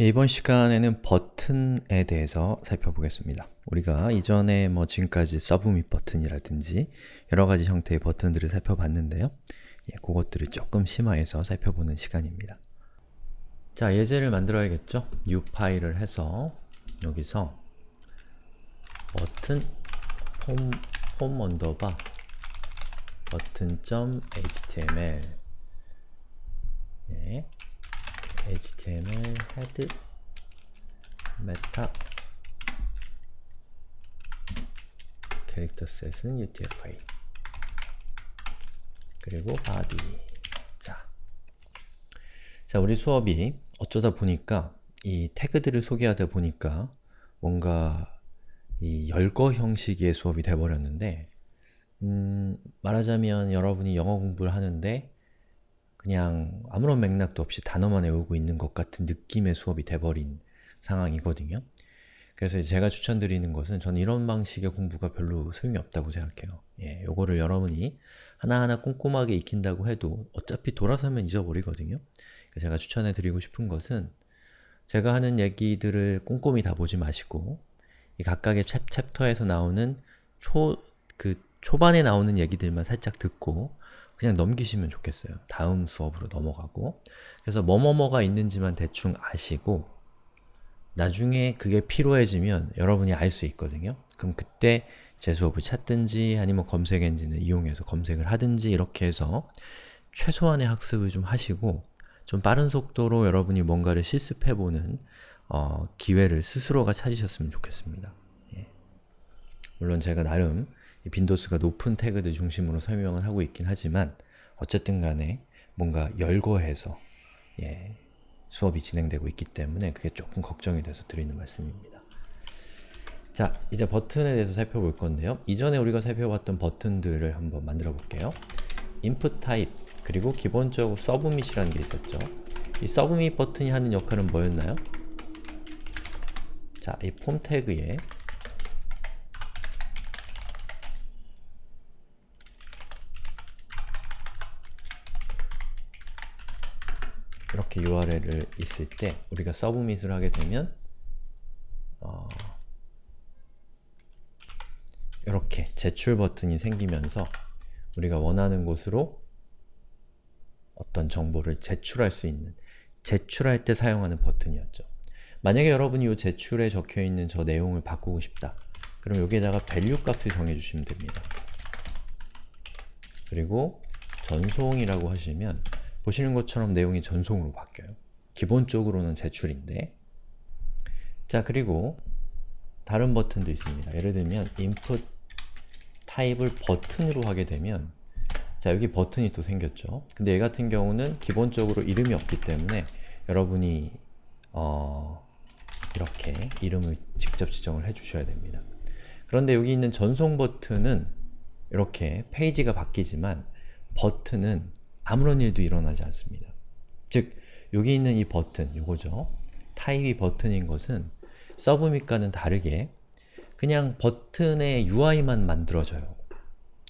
예, 이번 시간에는 버튼에 대해서 살펴보겠습니다. 우리가 이전에 뭐 지금까지 submit 버튼이라든지 여러가지 형태의 버튼들을 살펴봤는데요. 예, 그것들을 조금 심화해서 살펴보는 시간입니다. 자, 예제를 만들어야겠죠? new 파일을 해서 여기서 버튼 폼, form underbar button.html 예, html head meta 캐릭터 셋은 utf-8 그리고 body 자, 자 우리 수업이 어쩌다 보니까 이 태그들을 소개하다 보니까 뭔가 이 열거 형식의 수업이 돼버렸는데 음, 말하자면 여러분이 영어 공부를 하는데 그냥 아무런 맥락도 없이 단어만 외우고 있는 것 같은 느낌의 수업이 돼버린 상황이거든요. 그래서 제가 추천드리는 것은 저는 이런 방식의 공부가 별로 소용이 없다고 생각해요. 예, 요거를 여러분이 하나하나 꼼꼼하게 익힌다고 해도 어차피 돌아서면 잊어버리거든요. 제가 추천해드리고 싶은 것은 제가 하는 얘기들을 꼼꼼히 다 보지 마시고 이 각각의 챕, 챕터에서 나오는 초, 그 초반에 나오는 얘기들만 살짝 듣고 그냥 넘기시면 좋겠어요. 다음 수업으로 넘어가고 그래서 뭐뭐뭐가 있는지만 대충 아시고 나중에 그게 필요해지면 여러분이 알 수 있거든요. 그럼 그때 제 수업을 찾든지 아니면 검색 엔진을 이용해서 검색을 하든지 이렇게 해서 최소한의 학습을 좀 하시고 좀 빠른 속도로 여러분이 뭔가를 실습해보는 어, 기회를 스스로가 찾으셨으면 좋겠습니다. 예. 물론 제가 나름 빈도수가 높은 태그들 중심으로 설명을 하고 있긴 하지만 어쨌든 간에 뭔가 열거해서 예, 수업이 진행되고 있기 때문에 그게 조금 걱정이 돼서 드리는 말씀입니다. 자, 이제 버튼에 대해서 살펴볼 건데요. 이전에 우리가 살펴봤던 버튼들을 한번 만들어 볼게요. input type, 그리고 기본적으로 submit이라는 게 있었죠. 이 submit 버튼이 하는 역할은 뭐였나요? 자, 이 폼 태그에 이렇게 URL을 있을 때 우리가 서브밋을 하게 되면 어, 이렇게 제출 버튼이 생기면서 우리가 원하는 곳으로 어떤 정보를 제출할 수 있는 제출할 때 사용하는 버튼이었죠. 만약에 여러분이 이 제출에 적혀있는 저 내용을 바꾸고 싶다. 그럼 여기에다가 value 값을 정해주시면 됩니다. 그리고 전송이라고 하시면 보시는 것처럼 내용이 전송으로 바뀌어요. 기본적으로는 제출인데 자 그리고 다른 버튼도 있습니다. 예를 들면 input 타입을 버튼으로 하게 되면 자 여기 버튼이 또 생겼죠. 근데 얘 같은 경우는 기본적으로 이름이 없기 때문에 여러분이 어, 이렇게 이름을 직접 지정을 해주셔야 됩니다. 그런데 여기 있는 전송 버튼은 이렇게 페이지가 바뀌지만 버튼은 아무런 일도 일어나지 않습니다. 즉, 여기 있는 이 버튼, 이거죠. 타입이 버튼인 것은 서브밋과는 다르게 그냥 버튼의 UI만 만들어져요.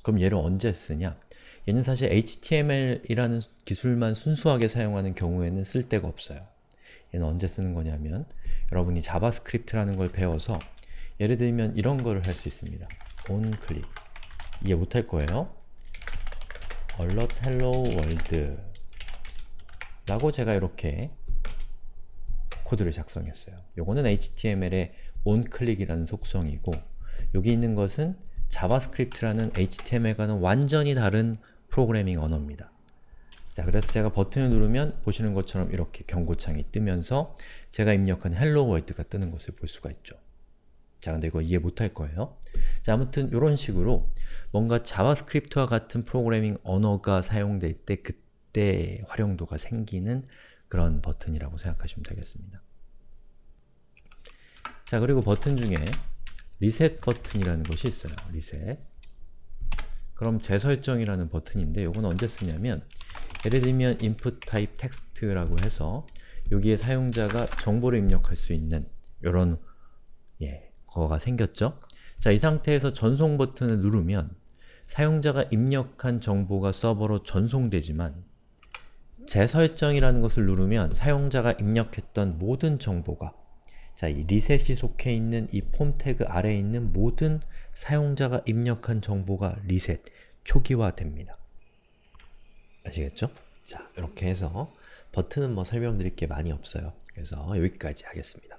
그럼 얘를 언제 쓰냐? 얘는 사실 HTML이라는 기술만 순수하게 사용하는 경우에는 쓸 데가 없어요. 얘는 언제 쓰는 거냐면 여러분이 자바스크립트라는 걸 배워서 예를 들면 이런 거를 할 수 있습니다. onClick 이해 못할 거예요. Alert hello world 라고 제가 이렇게 코드를 작성했어요. 요거는 HTML의 onClick이라는 속성이고 여기 있는 것은 자바스크립트라는 HTML과는 완전히 다른 프로그래밍 언어입니다. 자, 그래서 제가 버튼을 누르면 보시는 것처럼 이렇게 경고창이 뜨면서 제가 입력한 hello world가 뜨는 것을 볼 수가 있죠. 자, 근데 이거 이해 못할 거예요. 자, 아무튼 이런 식으로 뭔가 자바스크립트와 같은 프로그래밍 언어가 사용될 때 그때 활용도가 생기는 그런 버튼이라고 생각하시면 되겠습니다. 자, 그리고 버튼 중에 리셋 버튼이라는 것이 있어요. 리셋. 그럼 재설정이라는 버튼인데 이건 언제 쓰냐면 예를 들면 input type text라고 해서 여기에 사용자가 정보를 입력할 수 있는 이런 예, 거가 생겼죠? 자, 이 상태에서 전송 버튼을 누르면 사용자가 입력한 정보가 서버로 전송되지만 재설정이라는 것을 누르면 사용자가 입력했던 모든 정보가 자, 이 리셋이 속해 있는 이 폼 태그 아래에 있는 모든 사용자가 입력한 정보가 리셋, 초기화됩니다. 아시겠죠? 자, 이렇게 해서 버튼은 뭐 설명드릴 게 많이 없어요. 그래서 여기까지 하겠습니다.